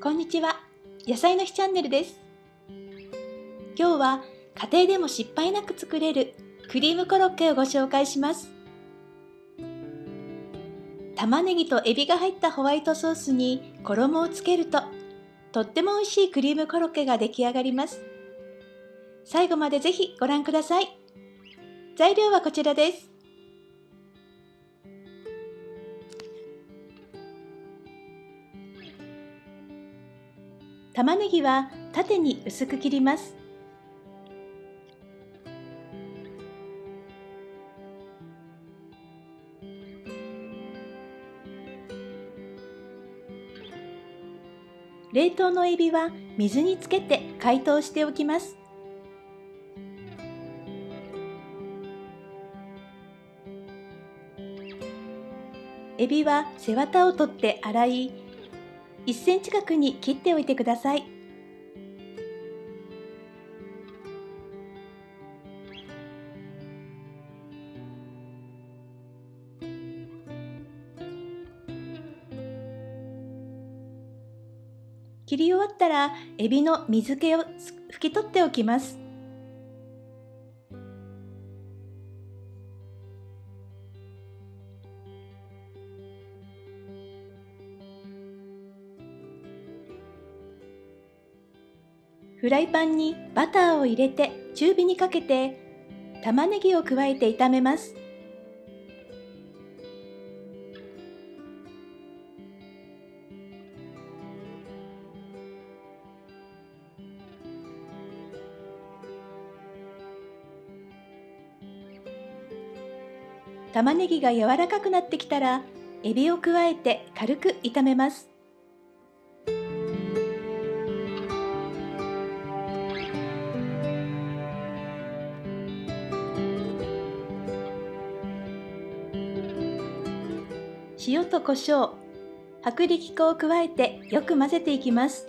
こんにちは。野菜の日チャンネルです。今日は家庭でも失敗なく作れるクリームコロッケをご紹介します。玉ねぎとエビが入ったホワイトソースに衣をつけるととっても美味しいクリームコロッケが出来上がります。最後までぜひご覧ください。材料はこちらです。玉ねぎは縦に薄く切ります。冷凍のエビは水につけて解凍しておきます。エビは背わたを取って洗い1センチ角に切っておいてください。切り終わったらエビの水気を拭き取っておきます。フライパンにバターを入れて中火にかけて玉ねぎを加えて炒めます。玉ねぎが柔らかくなってきたらエビを加えて軽く炒めます。塩と胡椒、薄力粉を加えてよく混ぜていきます。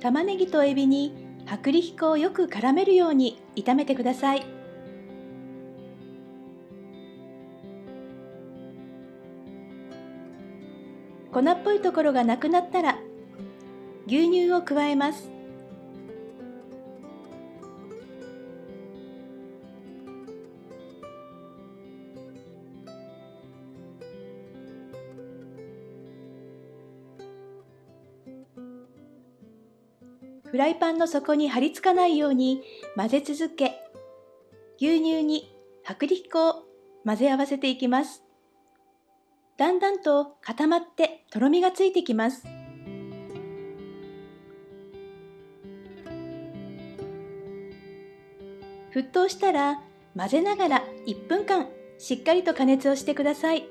玉ねぎとエビに薄力粉をよく絡めるように炒めてください。粉っぽいところがなくなったら牛乳を加えます。フライパンの底に張り付かないように混ぜ続け牛乳に薄力粉を混ぜ合わせていきます。だんだんと固まってとろみがついてきます。沸騰したら混ぜながら1分間しっかりと加熱をしてください。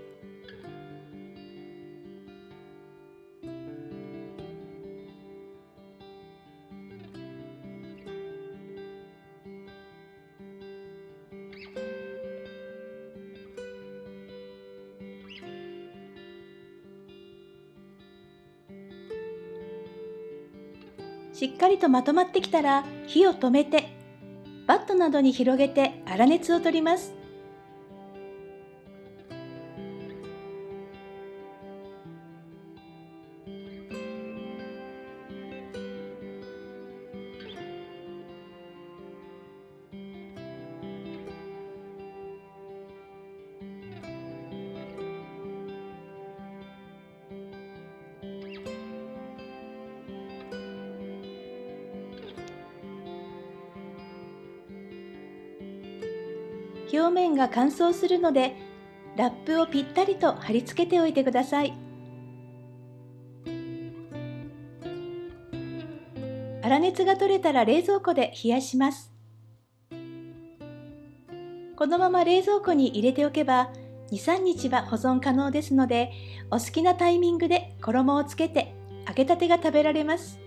しっかりとまとまってきたら火を止めてバットなどに広げて粗熱を取ります。表面が乾燥するのでラップをぴったりと貼り付けておいてください。粗熱が取れたら冷蔵庫で冷やします。このまま冷蔵庫に入れておけば23日は保存可能ですのでお好きなタイミングで衣をつけて揚げたてが食べられます。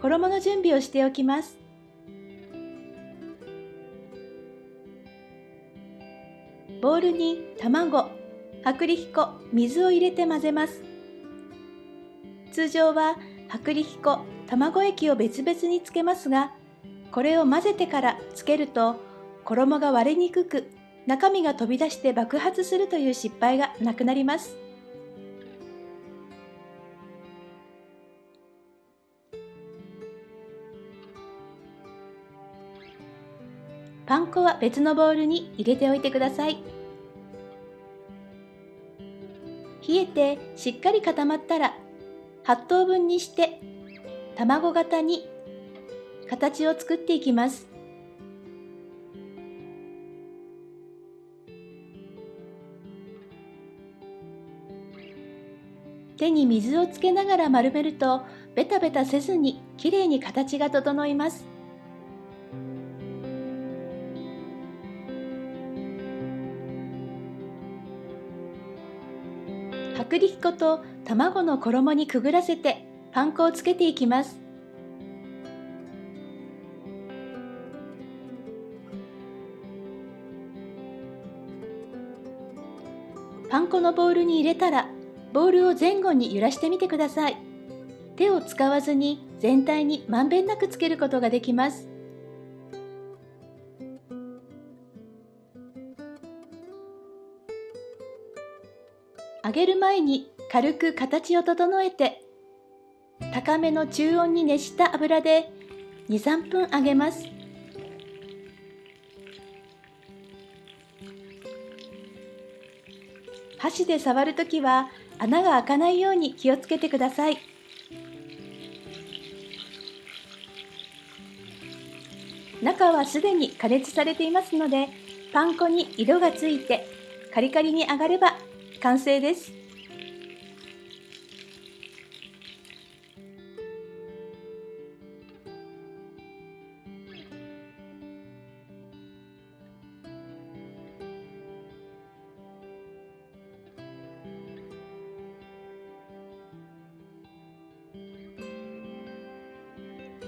衣の準備をしておきます。ボウルに卵、薄力粉、水を入れて混ぜます。通常は薄力粉、卵液を別々につけますが、これを混ぜてからつけると衣が割れにくく中身が飛び出して爆発するという失敗がなくなります。パン粉は別のボウルに入れておいてください。冷えてしっかり固まったら8等分にして卵型に形を作っていきます。手に水をつけながら丸めるとベタベタせずにきれいに形が整います。薄力粉と卵の衣にくぐらせてパン粉をつけていきます。パン粉のボウルに入れたらボウルを前後に揺らしてみてください。手を使わずに全体にまんべんなくつけることができます。揚げる前に軽く形を整えて高めの中温に熱した油で23分揚げます。箸で触るときは穴が開かないように気をつけてください。中はすでに加熱されていますのでパン粉に色がついてカリカリに揚がれば完成です。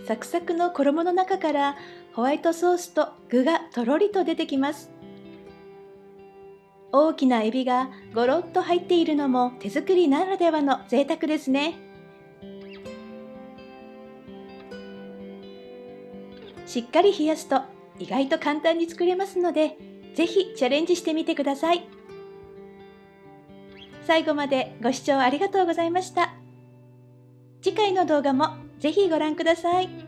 サクサクの衣の中からホワイトソースと具がとろりと出てきます。大きなエビがゴロッと入っているのも手作りならではの贅沢ですね。しっかり冷やすと意外と簡単に作れますので、ぜひチャレンジしてみてください。最後までご視聴ありがとうございました。次回の動画もぜひご覧ください。